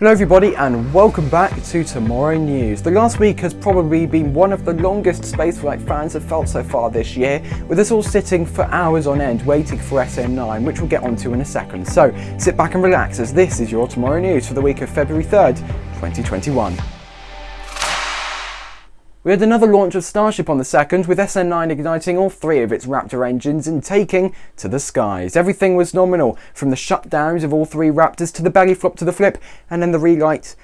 Hello everybody and welcome back to Tomorrow News. The last week has probably been one of the longest spaceflight fans have felt so far this year, with us all sitting for hours on end waiting for SN9, which we'll get onto in a second. So sit back and relax as this is your Tomorrow News for the week of February 3rd, 2021. We had another launch of Starship on the 2nd, with SN9 igniting all three of its Raptor engines and taking to the skies. Everything was nominal, from the shutdowns of all three Raptors to the belly flop to the flip, and then the relight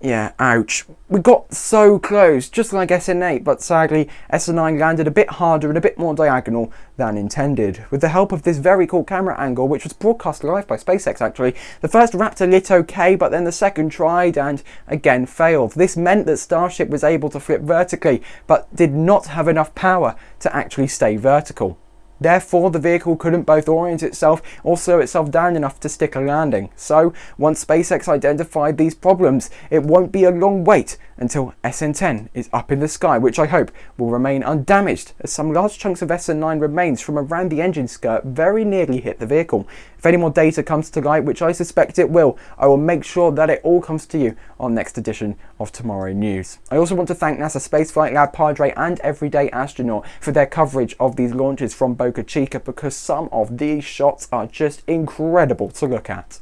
yeah, ouch. We got so close, just like SN8, but sadly SN9 landed a bit harder and a bit more diagonal than intended. With the help of this very cool camera angle, which was broadcast live by SpaceX actually, the first Raptor lit okay, but then the second tried and again failed. This meant that Starship was able to flip vertically, but did not have enough power to actually stay vertical. Therefore, the vehicle couldn't both orient itself or slow itself down enough to stick a landing. So, once SpaceX identified these problems, it won't be a long wait until SN10 is up in the sky, which I hope will remain undamaged as some large chunks of SN9 remains from around the engine skirt very nearly hit the vehicle. If any more data comes to light, which I suspect it will, I will make sure that it all comes to you on next edition of Tomorrow News. I also want to thank NASA Spaceflight Lab Padre and Everyday Astronaut for their coverage of these launches from Boca Chica because some of these shots are just incredible to look at.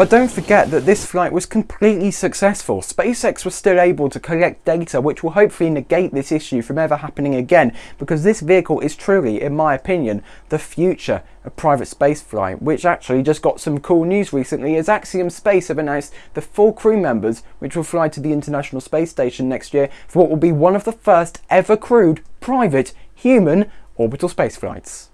But don't forget that this flight was completely successful. SpaceX was still able to collect data which will hopefully negate this issue from ever happening again because this vehicle is truly, in my opinion, the future of private spaceflight, which actually just got some cool news recently as Axiom Space have announced the full crew members which will fly to the International Space Station next year for what will be one of the first ever crewed private human orbital spaceflights.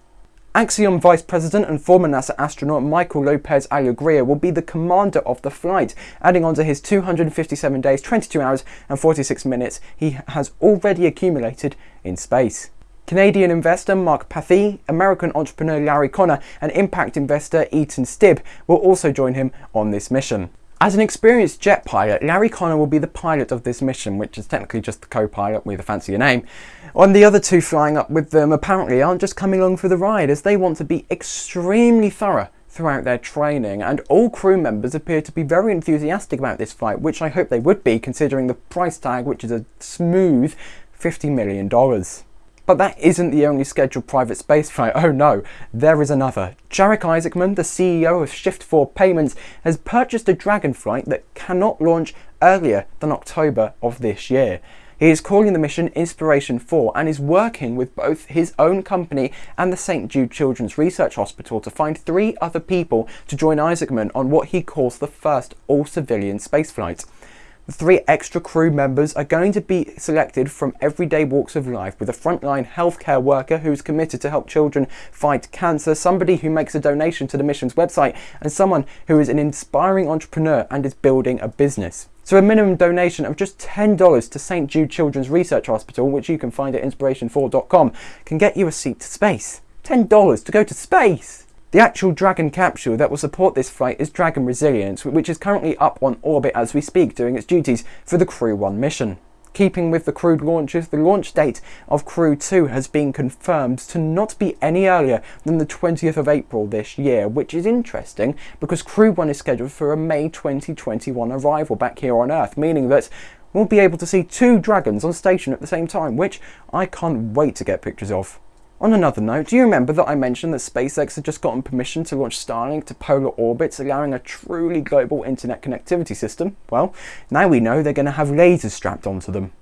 Axiom Vice President and former NASA astronaut Michael Lopez Alegria will be the commander of the flight, adding on to his 257 days, 22 hours and 46 minutes he has already accumulated in space. Canadian investor Mark Pathy, American entrepreneur Larry Connor and impact investor Eytan Stibbe will also join him on this mission. As an experienced jet pilot, Larry Connor will be the pilot of this mission, which is technically just the co-pilot with a fancier name. And the other two flying up with them apparently aren't just coming along for the ride as they want to be extremely thorough throughout their training and all crew members appear to be very enthusiastic about this flight which I hope they would be considering the price tag which is a smooth $50 million. But that isn't the only scheduled private spaceflight, oh no, there is another. Jared Isaacman, the CEO of Shift4 Payments, has purchased a Dragon flight that cannot launch earlier than October of this year. He is calling the mission Inspiration 4 and is working with both his own company and the St Jude Children's Research Hospital to find three other people to join Isaacman on what he calls the first all-civilian spaceflight. The three extra crew members are going to be selected from everyday walks of life with a frontline healthcare worker who is committed to help children fight cancer, somebody who makes a donation to the mission's website, and someone who is an inspiring entrepreneur and is building a business. So a minimum donation of just $10 to St Jude Children's Research Hospital, which you can find at inspiration4.com, can get you a seat to space. $10 to go to space! The actual Dragon capsule that will support this flight is Dragon Resilience, which is currently up on orbit as we speak doing its duties for the Crew 1 mission. Keeping with the crewed launches, the launch date of Crew 2 has been confirmed to not be any earlier than the 20th of April this year, which is interesting because Crew 1 is scheduled for a May 2021 arrival back here on Earth, meaning that we'll be able to see two dragons on station at the same time, which I can't wait to get pictures of. On another note, do you remember that I mentioned that SpaceX had just gotten permission to launch Starlink to polar orbits, allowing a truly global internet connectivity system? Well, now we know they're going to have lasers strapped onto them.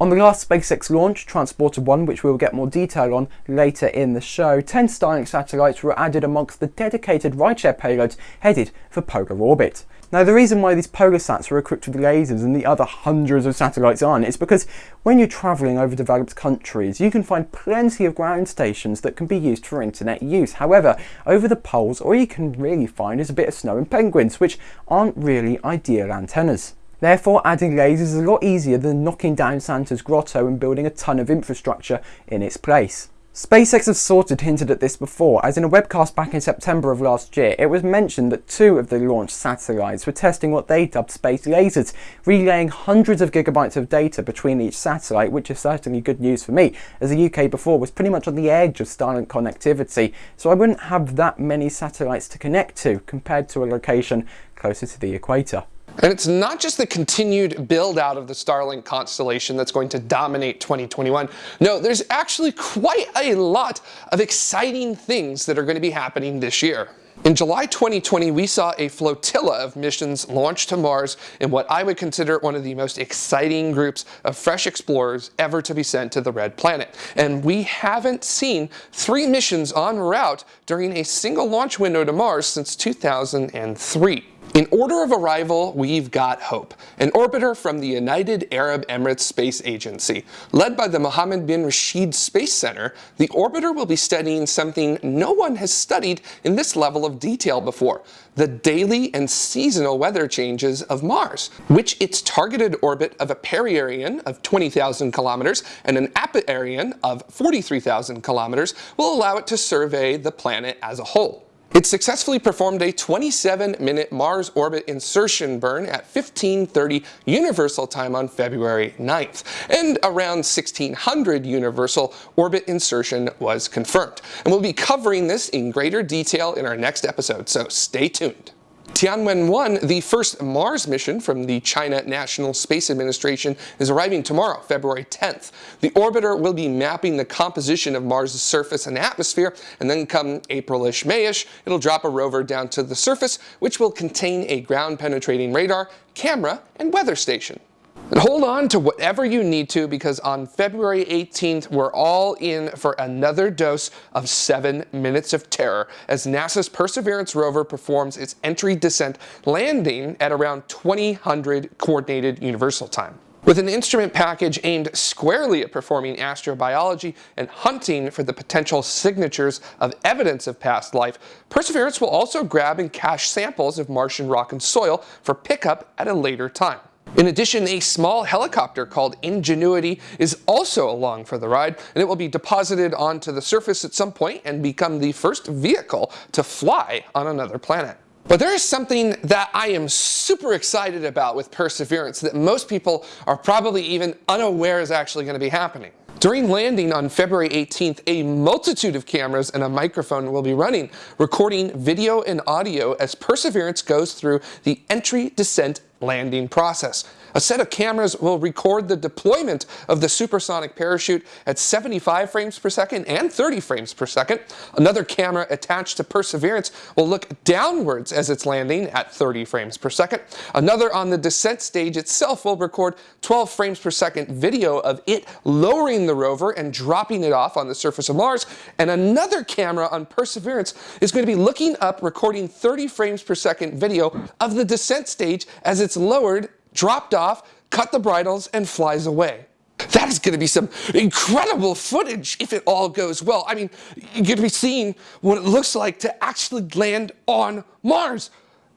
On the last SpaceX launch, Transporter 1, which we'll get more detail on later in the show, 10 Starlink satellites were added amongst the dedicated rideshare payloads headed for polar orbit. Now the reason why these polar sats are equipped with lasers and the other hundreds of satellites aren't is because when you're travelling over developed countries you can find plenty of ground stations that can be used for internet use. However, over the poles all you can really find is a bit of snow and penguins which aren't really ideal antennas. Therefore, adding lasers is a lot easier than knocking down Santa's grotto and building a ton of infrastructure in its place. SpaceX has sort of hinted at this before, as in a webcast back in September of last year, it was mentioned that two of the launch satellites were testing what they dubbed space lasers, relaying hundreds of gigabytes of data between each satellite, which is certainly good news for me, as the UK before was pretty much on the edge of Starlink connectivity, so I wouldn't have that many satellites to connect to compared to a location closer to the equator. And it's not just the continued build out of the Starlink constellation that's going to dominate 2021. No, there's actually quite a lot of exciting things that are going to be happening this year. In July 2020, we saw a flotilla of missions launch to Mars in what I would consider one of the most exciting groups of fresh explorers ever to be sent to the Red Planet. And we haven't seen three missions en route during a single launch window to Mars since 2003. In order of arrival, we've got HOPE, an orbiter from the United Arab Emirates Space Agency. Led by the Mohammed bin Rashid Space Center, the orbiter will be studying something no one has studied in this level of detail before, the daily and seasonal weather changes of Mars, which its targeted orbit of a perihelion of 20,000 kilometers and an apoareion of 43,000 kilometers will allow it to survey the planet as a whole. It successfully performed a 27-minute Mars orbit insertion burn at 1530 Universal Time on February 9th, and around 1600 Universal orbit insertion was confirmed. And we'll be covering this in greater detail in our next episode, so stay tuned. Tianwen-1, the first Mars mission from the China National Space Administration, is arriving tomorrow, February 10th. The orbiter will be mapping the composition of Mars' surface and atmosphere, and then come April-ish, May-ish, it'll drop a rover down to the surface, which will contain a ground-penetrating radar, camera, and weather station. And hold on to whatever you need to because on February 18th, we're all in for another dose of seven minutes of terror as NASA's Perseverance rover performs its entry descent landing at around 2000 coordinated universal time. With an instrument package aimed squarely at performing astrobiology and hunting for the potential signatures of evidence of past life, Perseverance will also grab and cache samples of Martian rock and soil for pickup at a later time. In addition, a small helicopter called Ingenuity is also along for the ride, and it will be deposited onto the surface at some point and become the first vehicle to fly on another planet. But there is something that I am super excited about with Perseverance that most people are probably even unaware is actually going to be happening. During landing on February 18th, a multitude of cameras and a microphone will be running, recording video and audio as Perseverance goes through the entry, descent, landing process. A set of cameras will record the deployment of the supersonic parachute at 75 frames per second and 30 frames per second. Another camera attached to Perseverance will look downwards as it's landing at 30 frames per second. Another on the descent stage itself will record 12 frames per second video of it lowering the rover and dropping it off on the surface of Mars. And another camera on Perseverance is going to be looking up recording 30 frames per second video of the descent stage as it's lowered dropped off, cut the bridles, and flies away. That is going to be some incredible footage if it all goes well. I mean, you're going to be seeing what it looks like to actually land on Mars.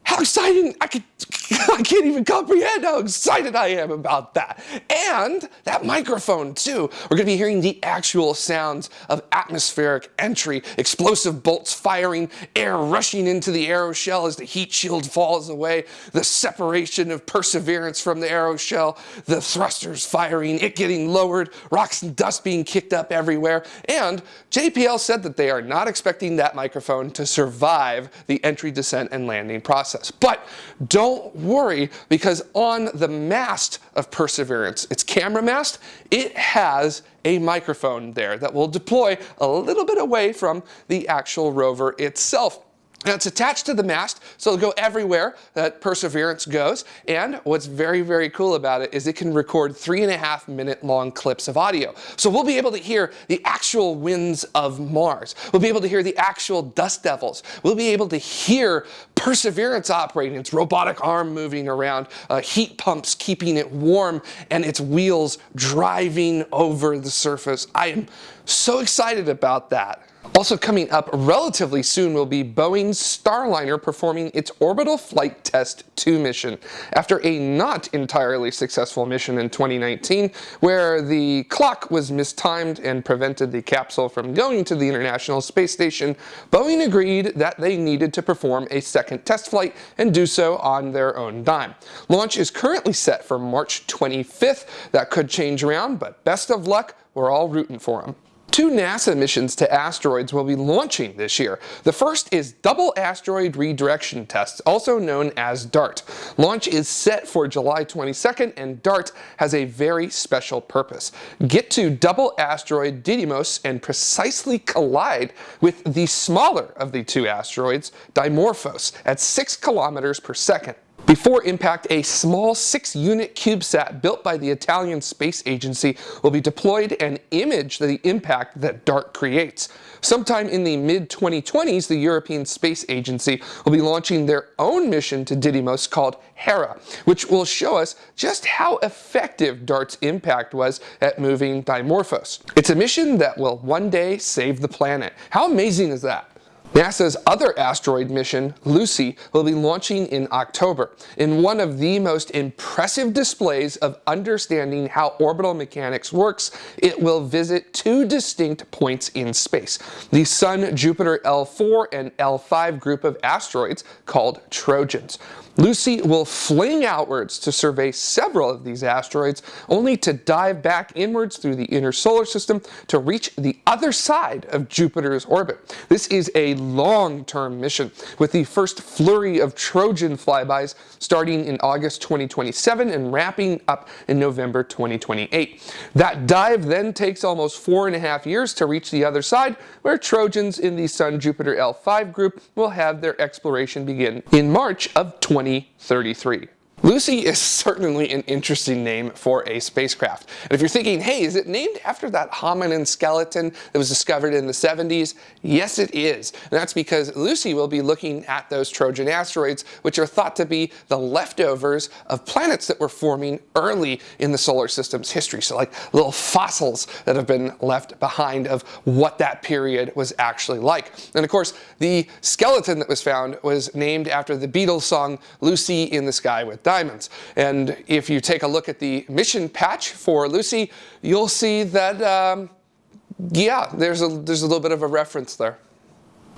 How exciting! I could, I can't even comprehend how excited I am about that. And that microphone too. We're gonna be hearing the actual sounds of atmospheric entry, explosive bolts firing, air rushing into the aeroshell as the heat shield falls away, the separation of perseverance from the aeroshell, the thrusters firing, it getting lowered, rocks and dust being kicked up everywhere. And JPL said that they are not expecting that microphone to survive the entry, descent, and landing process process. But don't worry because on the mast of Perseverance, its camera mast, it has a microphone there that will deploy a little bit away from the actual rover itself. Now it's attached to the mast, so it'll go everywhere that Perseverance goes. And what's very, very cool about it is it can record three and a half minute long clips of audio. So we'll be able to hear the actual winds of Mars. We'll be able to hear the actual dust devils. We'll be able to hear Perseverance operating, its robotic arm moving around, uh, heat pumps keeping it warm, and its wheels driving over the surface. I am so excited about that. Also coming up relatively soon will be Boeing's Starliner performing its Orbital Flight Test 2 mission after a not entirely successful mission in 2019 where the clock was mistimed and prevented the capsule from going to the International Space Station. Boeing agreed that they needed to perform a second test flight and do so on their own dime. Launch is currently set for March 25th. That could change around, but best of luck. We're all rooting for them. Two NASA missions to asteroids will be launching this year. The first is Double Asteroid Redirection Test, also known as DART. Launch is set for July 22nd, and DART has a very special purpose. Get to double asteroid Didymos and precisely collide with the smaller of the two asteroids, Dimorphos, at 6 kilometers per second. Before impact, a small 6-unit CubeSat built by the Italian Space Agency will be deployed and image the impact that DART creates. Sometime in the mid-2020s, the European Space Agency will be launching their own mission to Didymos called Hera, which will show us just how effective DART's impact was at moving Dimorphos. It's a mission that will one day save the planet. How amazing is that? NASA's other asteroid mission, Lucy, will be launching in October in one of the most impressive displays of understanding how orbital mechanics works. It will visit two distinct points in space, the Sun Jupiter L4 and L5 group of asteroids called Trojans. Lucy will fling outwards to survey several of these asteroids, only to dive back inwards through the inner solar system to reach the other side of Jupiter's orbit. This is a long-term mission, with the first flurry of Trojan flybys starting in August 2027 and wrapping up in November 2028. That dive then takes almost four and a half years to reach the other side, where Trojans in the Sun-Jupiter L5 group will have their exploration begin in March of 20 2033. Lucy is certainly an interesting name for a spacecraft. And if you're thinking, hey, is it named after that hominin skeleton that was discovered in the 70s? Yes, it is. And that's because Lucy will be looking at those Trojan asteroids, which are thought to be the leftovers of planets that were forming early in the solar system's history. So like little fossils that have been left behind of what that period was actually like. And of course, the skeleton that was found was named after the Beatles song, Lucy in the Sky with diamonds. And if you take a look at the mission patch for Lucy, you'll see that, um, yeah, there's a, there's a little bit of a reference there.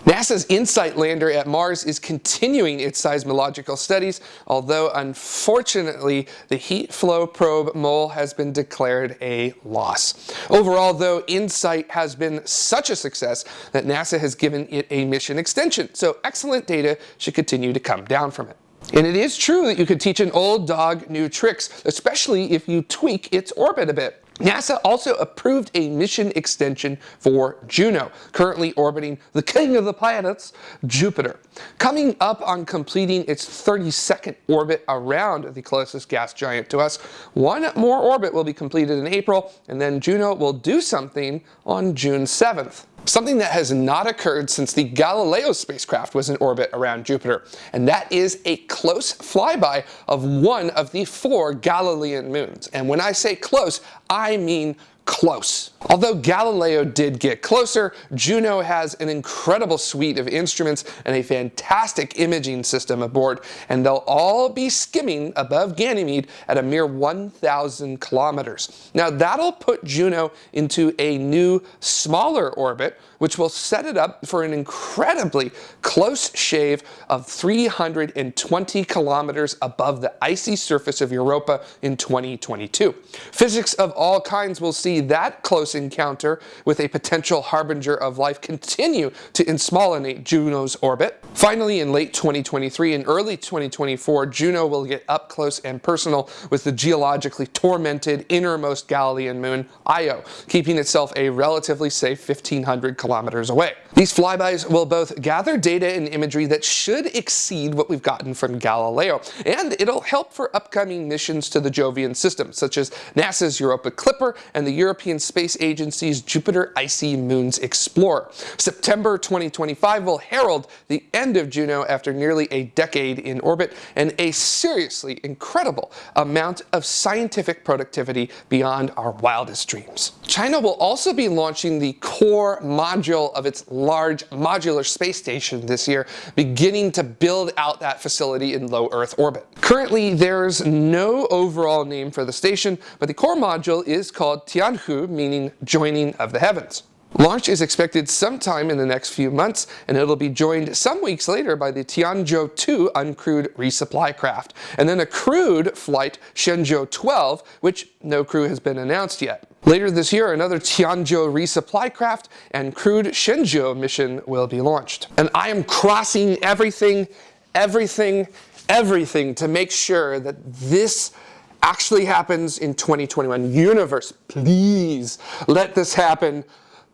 NASA's InSight lander at Mars is continuing its seismological studies, although unfortunately the heat flow probe MOLE has been declared a loss. Overall though, InSight has been such a success that NASA has given it a mission extension, so excellent data should continue to come down from it. And it is true that you could teach an old dog new tricks, especially if you tweak its orbit a bit. NASA also approved a mission extension for Juno, currently orbiting the king of the planets, Jupiter. Coming up on completing its 32nd orbit around the closest gas giant to us, one more orbit will be completed in April, and then Juno will do something on June 7th. Something that has not occurred since the Galileo spacecraft was in orbit around Jupiter, and that is a close flyby of one of the four Galilean moons. And when I say close, I mean close. Although Galileo did get closer, Juno has an incredible suite of instruments and a fantastic imaging system aboard, and they'll all be skimming above Ganymede at a mere 1,000 kilometers. Now that'll put Juno into a new, smaller orbit, which will set it up for an incredibly close shave of 320 kilometers above the icy surface of Europa in 2022. Physics of all kinds will see that close encounter with a potential harbinger of life continue to insmollinate Juno's orbit. Finally, in late 2023 and early 2024, Juno will get up close and personal with the geologically tormented innermost Galilean moon, Io, keeping itself a relatively safe 1500 kilometers away. These flybys will both gather data and imagery that should exceed what we've gotten from Galileo, and it'll help for upcoming missions to the Jovian system, such as NASA's Europa Clipper and the European Space Agency's Jupiter Icy Moons Explorer. September 2025 will herald the end of Juno after nearly a decade in orbit and a seriously incredible amount of scientific productivity beyond our wildest dreams. China will also be launching the core module of its large modular space station this year, beginning to build out that facility in low Earth orbit. Currently, there's no overall name for the station, but the core module is called Tianhe, meaning joining of the heavens. Launch is expected sometime in the next few months, and it'll be joined some weeks later by the Tianzhou 2 uncrewed resupply craft, and then a crewed flight Shenzhou 12, which no crew has been announced yet. Later this year, another Tianzhou resupply craft and crewed Shenzhou mission will be launched. And I am crossing everything, everything, everything to make sure that this actually happens in 2021. Universe, please let this happen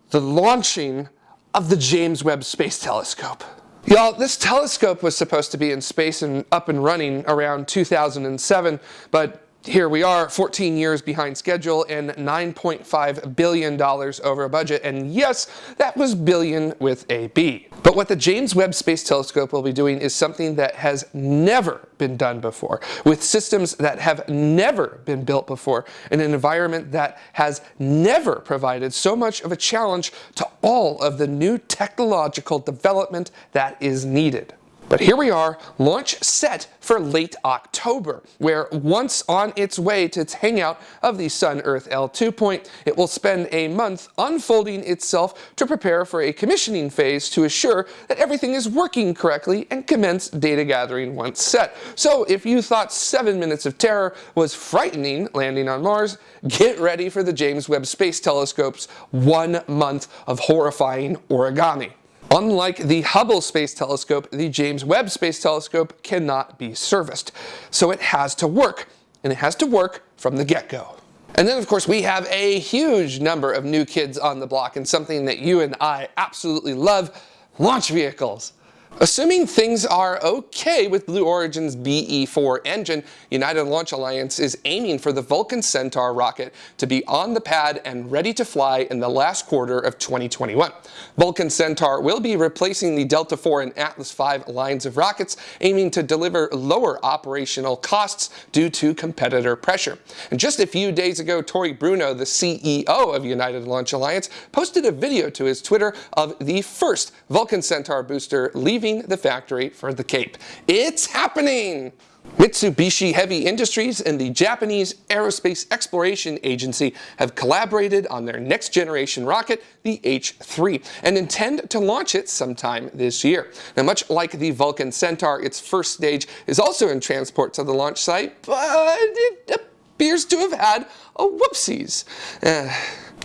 the launching of the James Webb Space Telescope. Y'all, this telescope was supposed to be in space and up and running around 2007, but here we are 14 years behind schedule and $9.5 billion over budget. And yes, that was billion with a B. But what the James Webb Space Telescope will be doing is something that has never been done before, with systems that have never been built before, in an environment that has never provided so much of a challenge to all of the new technological development that is needed. But here we are, launch set for late October, where once on its way to its hangout of the Sun-Earth L2 point, it will spend a month unfolding itself to prepare for a commissioning phase to assure that everything is working correctly and commence data gathering once set. So if you thought 7 minutes of terror was frightening landing on Mars, get ready for the James Webb Space Telescope's one month of horrifying origami. Unlike the Hubble Space Telescope, the James Webb Space Telescope cannot be serviced. So it has to work, and it has to work from the get-go. And then of course we have a huge number of new kids on the block and something that you and I absolutely love, launch vehicles. Assuming things are okay with Blue Origin's BE-4 engine, United Launch Alliance is aiming for the Vulcan Centaur rocket to be on the pad and ready to fly in the last quarter of 2021. Vulcan Centaur will be replacing the Delta IV and Atlas V lines of rockets, aiming to deliver lower operational costs due to competitor pressure. And just a few days ago, Tory Bruno, the CEO of United Launch Alliance, posted a video to his Twitter of the first Vulcan Centaur booster leaving leaving the factory for the Cape. It's happening! Mitsubishi Heavy Industries and the Japanese Aerospace Exploration Agency have collaborated on their next generation rocket, the H-3, and intend to launch it sometime this year. Now, much like the Vulcan Centaur, its first stage is also in transport to the launch site, but it appears to have had a whoopsies. Uh,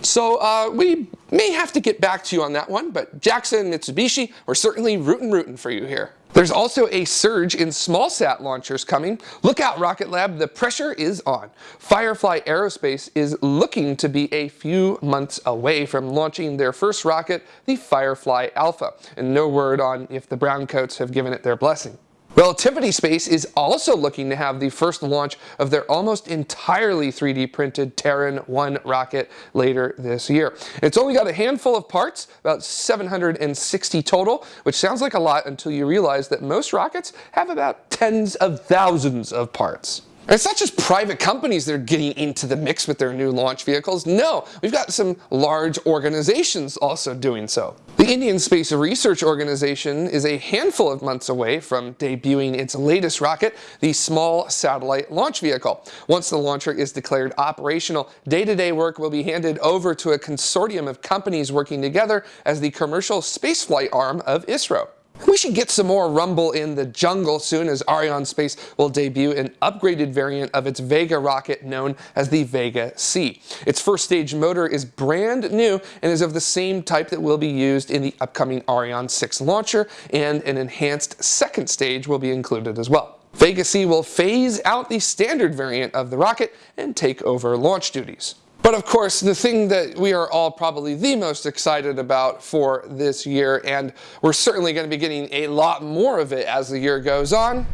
so uh, we may have to get back to you on that one, but Jackson Mitsubishi, we're certainly rootin' rootin' for you here. There's also a surge in small sat launchers coming. Look out Rocket Lab, the pressure is on. Firefly Aerospace is looking to be a few months away from launching their first rocket, the Firefly Alpha, and no word on if the Browncoats have given it their blessing. Relativity Space is also looking to have the first launch of their almost entirely 3D printed Terran 1 rocket later this year. It's only got a handful of parts, about 760 total, which sounds like a lot until you realize that most rockets have about tens of thousands of parts. It's not just private companies that are getting into the mix with their new launch vehicles. No, we've got some large organizations also doing so. The Indian Space Research Organization is a handful of months away from debuting its latest rocket, the Small Satellite Launch Vehicle. Once the launcher is declared operational, day-to-day -day work will be handed over to a consortium of companies working together as the commercial spaceflight arm of ISRO. We should get some more rumble in the jungle soon as Arianespace will debut an upgraded variant of its Vega rocket known as the Vega C. Its first stage motor is brand new and is of the same type that will be used in the upcoming Ariane 6 launcher and an enhanced second stage will be included as well. Vega C will phase out the standard variant of the rocket and take over launch duties. But of course, the thing that we are all probably the most excited about for this year, and we're certainly going to be getting a lot more of it as the year goes on,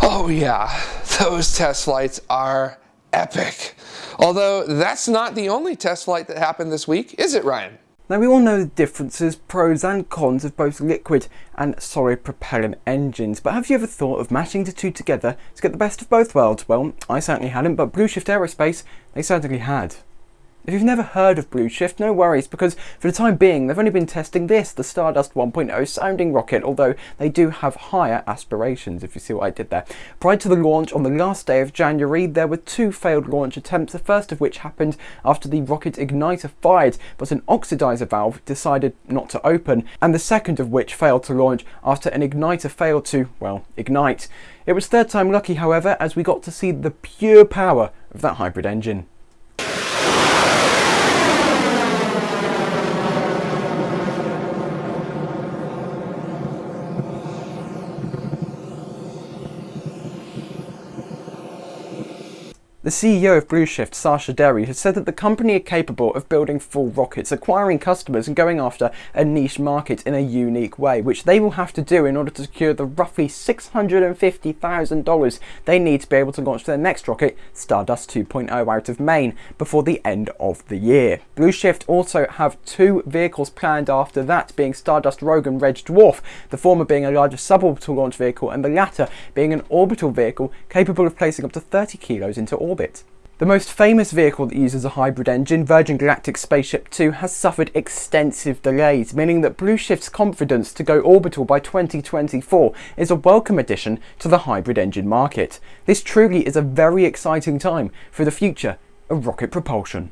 Oh yeah, those test flights are epic. Although that's not the only test flight that happened this week, is it Ryan? Now we all know the differences, pros and cons of both liquid and solid propellant engines, but have you ever thought of matching the two together to get the best of both worlds? Well, I certainly hadn't, but bluShift Aerospace, they certainly had. If you've never heard of bluShift, no worries, because for the time being, they've only been testing this, the Stardust 1.0 sounding rocket, although they do have higher aspirations, if you see what I did there. Prior to the launch, on the last day of January, there were two failed launch attempts, the first of which happened after the rocket igniter fired, but an oxidizer valve decided not to open, and the second of which failed to launch after an igniter failed to, well, ignite. It was third time lucky, however, as we got to see the pure power of that hybrid engine. The CEO of bluShift, Sascha Deri, has said that the company are capable of building full rockets, acquiring customers and going after a niche market in a unique way, which they will have to do in order to secure the roughly $650,000 they need to be able to launch their next rocket, Stardust 2.0, out of Maine before the end of the year. bluShift also have two vehicles planned after that, being Starless Rogue and Red Dwarf, the former being a larger suborbital launch vehicle and the latter being an orbital vehicle capable of placing up to 30 kilos into orbit orbit. The most famous vehicle that uses a hybrid engine, Virgin Galactic Spaceship 2, has suffered extensive delays, meaning that bluShift's confidence to go orbital by 2024 is a welcome addition to the hybrid engine market. This truly is a very exciting time for the future of rocket propulsion.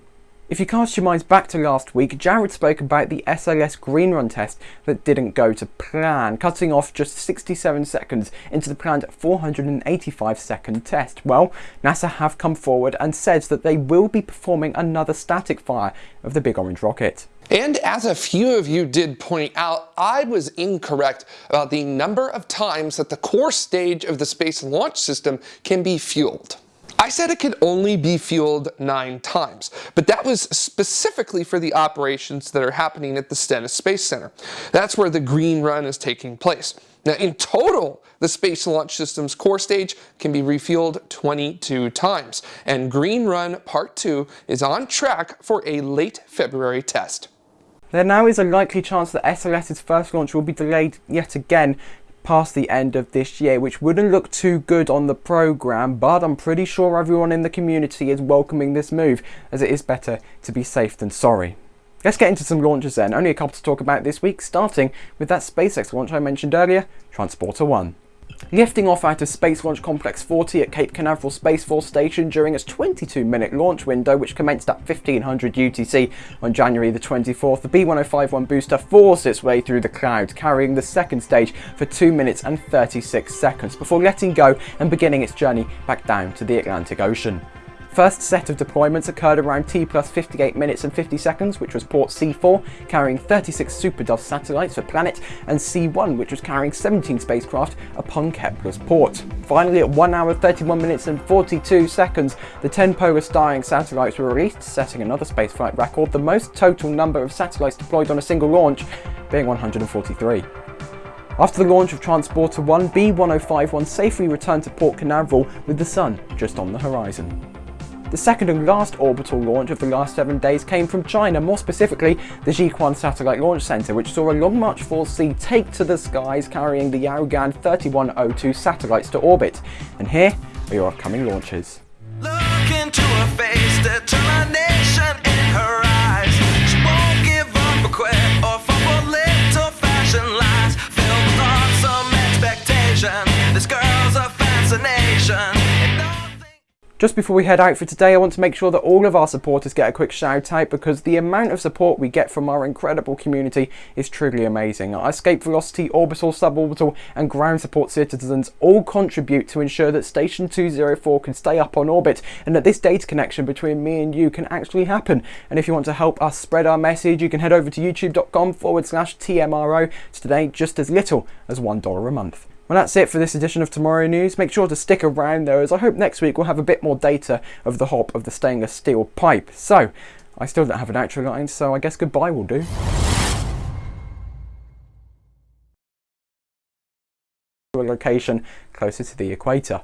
If you cast your minds back to last week, Jared spoke about the SLS green run test that didn't go to plan, cutting off just 67 seconds into the planned 485 second test. Well, NASA have come forward and said that they will be performing another static fire of the Big Orange rocket. And as a few of you did point out, I was incorrect about the number of times that the core stage of the Space Launch System can be fueled. I said it could only be fueled nine times, but that was specifically for the operations that are happening at the Stennis Space Center. That's where the green run is taking place. Now, in total, the Space Launch System's core stage can be refueled 22 times, and Green Run Part 2 is on track for a late February test. There now is a likely chance that SLS's first launch will be delayed yet again past the end of this year, which wouldn't look too good on the program, but I'm pretty sure everyone in the community is welcoming this move, as it is better to be safe than sorry. Let's get into some launches then, only a couple to talk about this week, starting with that SpaceX launch I mentioned earlier, Transporter 1. Lifting off out of Space Launch Complex 40 at Cape Canaveral Space Force Station during its 22 minute launch window which commenced at 1500 UTC on January the 24th, the B1051 booster forced its way through the clouds carrying the second stage for 2 minutes and 36 seconds before letting go and beginning its journey back down to the Atlantic Ocean. First set of deployments occurred around T plus 58 minutes and 50 seconds, which was port C4, carrying 36 SuperDove satellites for Planet, and C1, which was carrying 17 spacecraft upon Kepler's port. Finally, at 1 hour 31 minutes and 42 seconds, the 10 Polar Starlink satellites were released, setting another spaceflight record, the most total number of satellites deployed on a single launch being 143. After the launch of Transporter 1, B1051 safely returned to Port Canaveral with the sun just on the horizon. The second and last orbital launch of the last seven days came from China, more specifically the Jiuquan Satellite Launch Center, which saw a Long March 4C take to the skies carrying the Yaogan 3102 satellites to orbit. And here are your upcoming launches. Just before we head out for today, I want to make sure that all of our supporters get a quick shout out because the amount of support we get from our incredible community is truly amazing. Our escape velocity, orbital, suborbital and ground support citizens all contribute to ensure that Station 204 can stay up on orbit and that this data connection between me and you can actually happen. And if you want to help us spread our message, you can head over to youtube.com forward slash TMRO to donate just as little as $1 a month. Well, that's it for this edition of Tomorrow News. Make sure to stick around though, as I hope next week we'll have a bit more data of the hop of the stainless steel pipe. So, I still don't have an outro line, so I guess goodbye will do. ...to a location closer to the equator.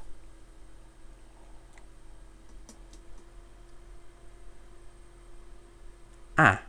Ah.